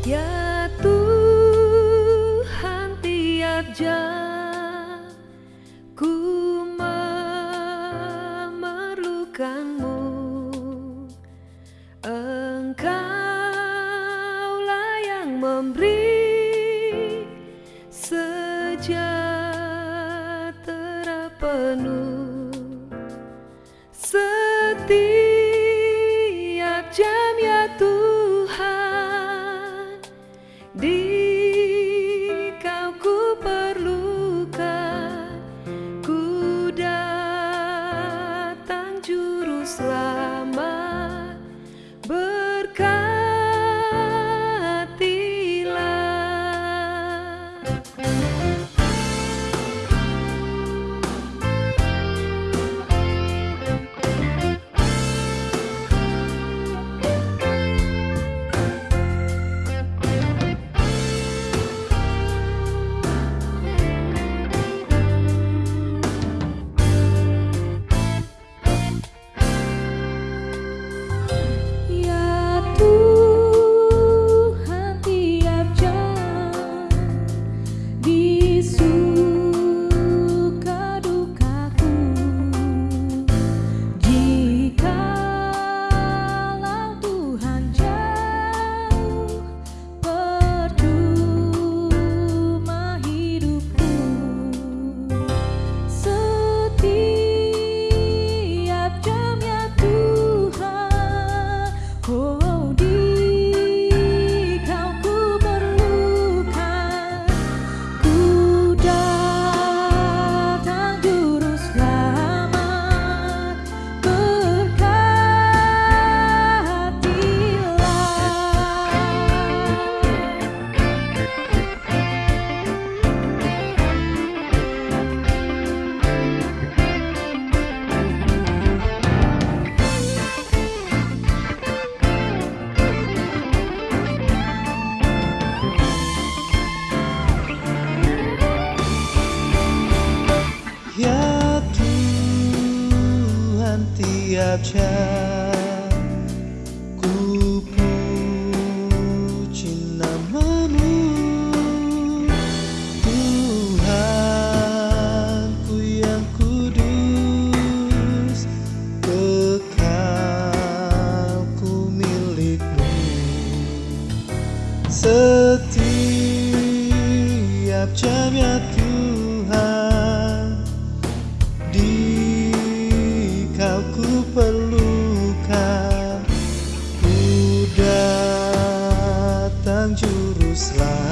Ya Tuhan tiap jam ku memerlukanmu. Engkaulah yang memberi sejahtera penuh. Setiap tiap jam. juru lain